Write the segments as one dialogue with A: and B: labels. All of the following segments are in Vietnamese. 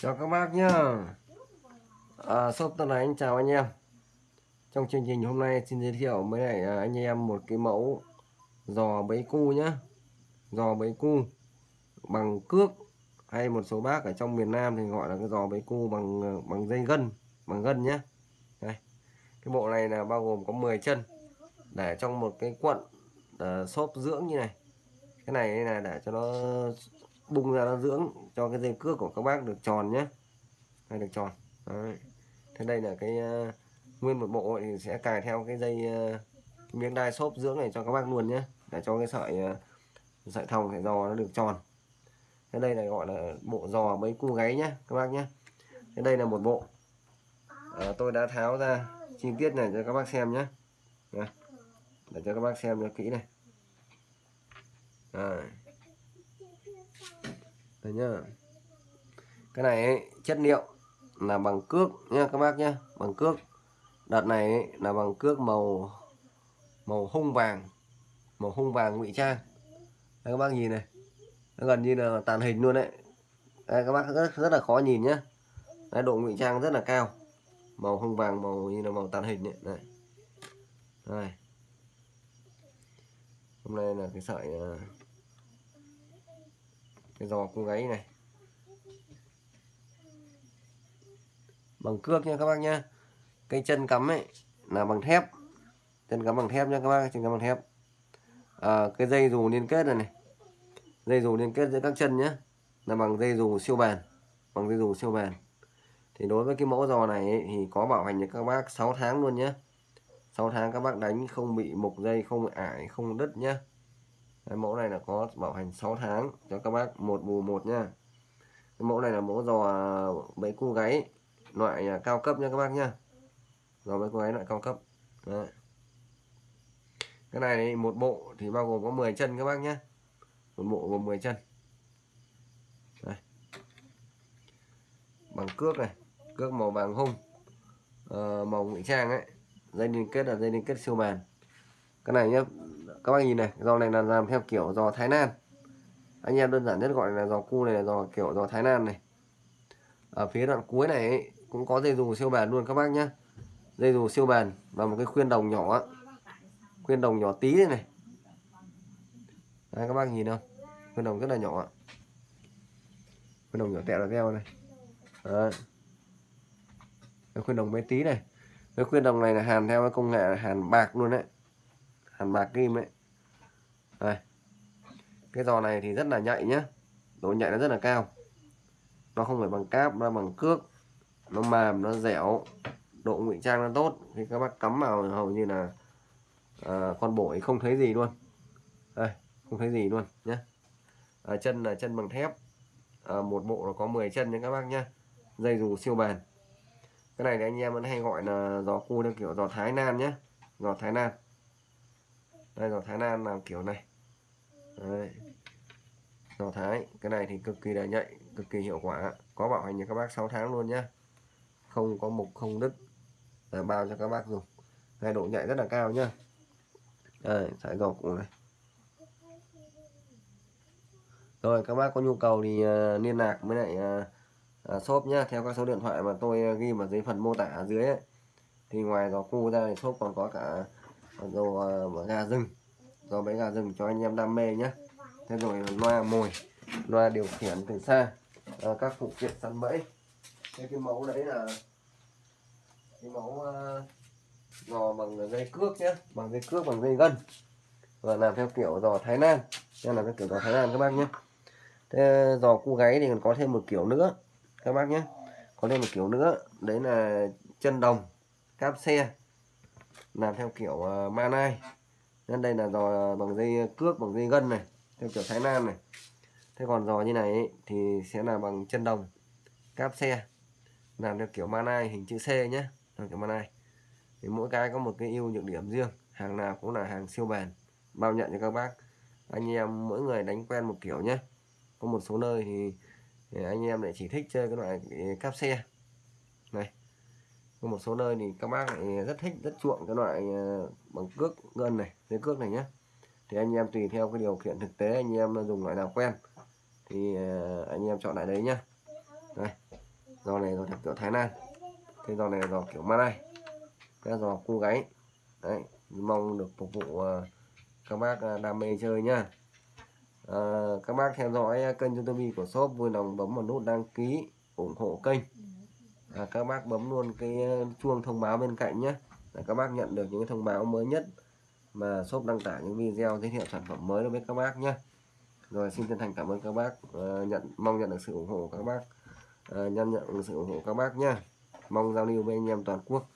A: Chào các bác nhá. À, Shop Tân Ánh chào anh em. Trong chương trình hôm nay xin giới thiệu với lại à, anh em một cái mẫu giò bấy cu nhá. Giò bấy cu bằng cước hay một số bác ở trong miền Nam thì gọi là cái giò bấy cu bằng à, bằng dây gân bằng gân nhá. Đây. Cái bộ này là bao gồm có 10 chân để trong một cái cuộn uh, à, xốp dưỡng như này. Cái này là để cho nó bung ra nó dưỡng cho cái dây cước của các bác được tròn nhé. Hay được tròn. Đấy. thế đây là cái uh, nguyên một bộ thì sẽ cài theo cái dây uh, miếng đai xốp dưỡng này cho các bác luôn nhé để cho cái sợi uh, sợi thòng sợi giò nó được tròn. Thế đây là gọi là bộ giò mấy cu gáy nhé các bác nhé. Thế đây là một bộ. À, tôi đã tháo ra chi tiết này cho các bác xem nhé. Để cho các bác xem cho kỹ này. À đây nhá. Cái này ấy, chất liệu là bằng cước nha các bác nhé bằng cước. Đợt này ấy, là bằng cước màu màu hung vàng màu hung vàng ngụy trang. Đây các bác nhìn này. Nó gần như là tàn hình luôn đấy. Đây, các bác rất, rất là khó nhìn nhá. Đây, độ ngụy trang rất là cao. Màu hung vàng màu như là màu tàn hình ấy. đấy. đây. Hôm nay là cái sợi uh, cái giò cung gáy này. Bằng cước nha các bác nhá. Cái chân cắm ấy là bằng thép. Chân cắm bằng thép nha các bác chân cắm bằng thép. À, cái dây dù liên kết này này. Dây dù liên kết giữa các chân nhé là bằng dây dù siêu bền bằng dây dù siêu bền. Thì đối với cái mẫu giò này ấy, thì có bảo hành cho các bác 6 tháng luôn nhé 6 tháng các bác đánh không bị mục dây không bị ải không đứt nhé Đấy, mẫu này là có bảo hành 6 tháng cho các bác một bù một nha. Cái mẫu này là mẫu giò bẫy cu gáy loại à, cao cấp nha các bác nha. Giò bẫy cu gáy loại cao cấp. Đấy. cái này một bộ thì bao gồm có 10 chân các bác nhé một bộ gồm 10 chân. Đây. bằng cước này cước màu vàng hung à, màu ngụy trang ấy. Dây liên kết là dây liên kết siêu bền cái này nhá các bác nhìn này giò này là làm theo kiểu dò Thái Lan. Anh em đơn giản nhất gọi là giò cu này là giò kiểu giò Thái Lan này. Ở phía đoạn cuối này ấy, cũng có dây dù siêu bền luôn các bác nhá. Dây dù siêu bền và một cái khuyên đồng nhỏ khuyên đồng nhỏ tí này này. Đấy, các bác nhìn không? Khuyên đồng rất là nhỏ khuyên đồng nhỏ tẹo là veo này. Đấy. cái khuyên đồng bé tí này. Cái khuyên đồng này là hàn theo cái công nghệ hàn bạc luôn đấy hàn bạc kim ấy, đây. Cái giò này thì rất là nhạy nhá. Độ nhạy nó rất là cao. Nó không phải bằng cáp nó bằng cước. Nó mềm nó dẻo. Độ ngụy trang nó tốt. Thì các bác cắm vào hầu như là à, con bổi không thấy gì luôn. Đây không thấy gì luôn nhé à, chân là chân bằng thép. À, một bộ nó có 10 chân nha các bác nhá, dây dù siêu bền. Cái này thì anh em vẫn hay gọi là giò cu theo kiểu giò Thái Lan nhé giò Thái Lan đây giỏ Thái Lan làm kiểu này. Đây. Thái cái này thì cực kỳ là nhạy cực kỳ hiệu quả. Có bảo hành cho các bác 6 tháng luôn nhá. Không có mục không đứt. Để bao cho các bác dùng. Hai độ nhạy rất là cao nhá. Đây sải giò cụ này. Rồi các bác có nhu cầu thì uh, liên lạc với lại uh, uh, shop nhá. Theo các số điện thoại mà tôi ghi vào dưới phần mô tả ở dưới ấy. thì ngoài giỏ cu ra thì shop còn có cả giò uh, ờ, gà rừng. Giò bẫy gà rừng cho anh em đam mê nhé thế rồi loa mồi loa điều khiển từ xa uh, các phụ kiện săn bẫy. Thế cái mẫu đấy là cái mẫu uh, giò bằng dây cước nhé bằng dây cước bằng dây gân. Và làm theo kiểu giò Thái Lan nên là cái kiểu giò Thái Lan các bác nhé thế giò cu gáy thì còn có thêm một kiểu nữa các bác nhé có thêm một kiểu nữa đấy là chân đồng cáp xe làm theo kiểu ờ, uh, manai nên đây là giò ờ, bằng dây cước bằng dây gân này theo kiểu Thái Lan này. Thế còn giò như này ấy, thì sẽ là bằng chân đồng cáp xe. Làm theo kiểu manai hình chữ C nhé theo kiểu manai thì mỗi cái có một cái ưu nhược điểm riêng hàng nào cũng là hàng siêu bền bao nhận cho các bác. Anh em mỗi người đánh quen một kiểu nhé có một số nơi thì, thì anh em lại chỉ thích chơi cái loại cáp xe. Này có một số nơi thì các bác lại rất thích rất chuộng cái loại ờ, bằng cước gân này dây cước này nhé thì anh em tùy theo cái điều kiện thực tế anh em dùng loại nào quen thì ờ, anh em chọn lại đấy nhá. Đây giò này giò theo kiểu Thái Lan cái giò này là giò kiểu Malay cái giò cu gáy đấy mong được phục vụ ờ, các bác đam mê chơi nhá. À, các bác theo dõi kênh youtube của shop vui lòng bấm vào nút đăng ký ủng hộ kênh à, các bác bấm luôn cái ờ, chuông thông báo bên cạnh nhé. Để các bác nhận được những thông báo mới nhất mà shop đăng tải những video giới thiệu sản phẩm mới đối với các bác nhé. Rồi xin chân thành cảm ơn các bác uh, nhận mong nhận được sự ủng hộ của các bác. Ờ, uh, nhận nhận được sự ủng hộ các bác nhé. Mong giao lưu với anh em toàn quốc.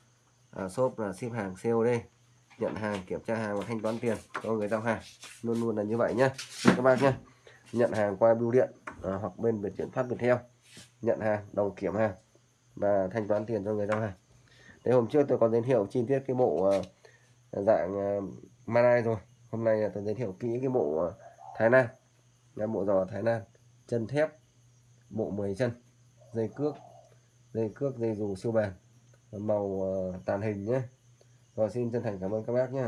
A: Uh, shop là ship hàng COD nhận hàng kiểm tra hàng và thanh toán tiền. Cho người giao hàng luôn luôn là như vậy nhé. Các bác nhé. Nhận hàng qua bưu điện uh, hoặc bên về chuyển phát Viettel. Nhận hàng đồng kiểm hàng và thanh toán tiền cho người giao hàng. Đấy hôm trước tôi có giới thiệu chi tiết cái bộ ờ, dạng ờ, Malai rồi. Hôm nay là tôi giới thiệu kỹ cái bộ ờ, Thái Lan. Là bộ giò Thái Lan. Chân thép, bộ 10 chân, dây cước dây cước, dây dù siêu bền. Màu tàn hình nhé. Rồi xin chân thành cảm ơn các bác nhé